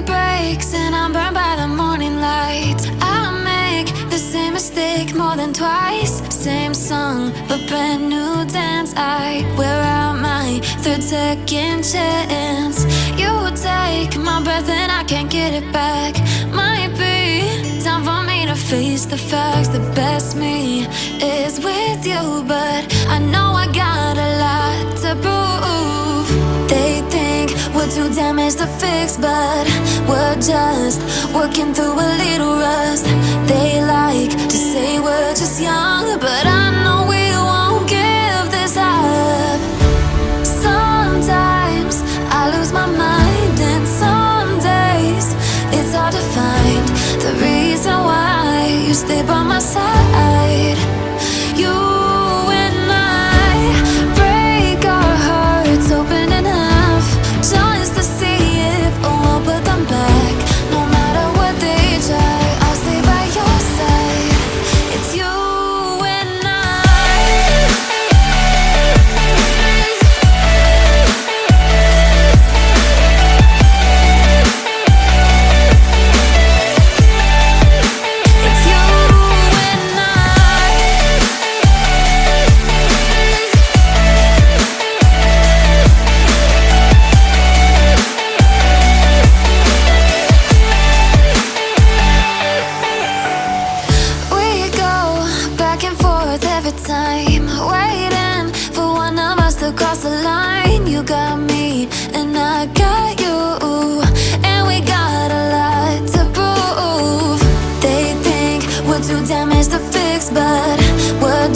breaks and I'm burned by the morning light. I make the same mistake more than twice. Same song, but brand new dance. I wear out my third second chance. You take my breath and I can't get it back. Might be time for me to face the facts. The best me is with you, but I know I got too damaged to fix, but we're just working through a little rust. They like to say we're just young, but I know we won't give this up. Sometimes I lose my mind, and some days it's hard to find the reason why you stay by my side.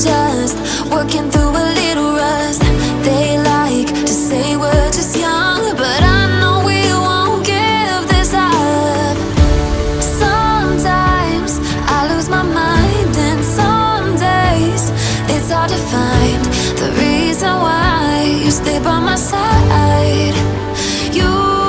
just working through a little rust. They like to say we're just young But I know we won't give this up. Sometimes I lose my mind And some days it's hard to find The reason why you stay by my side. You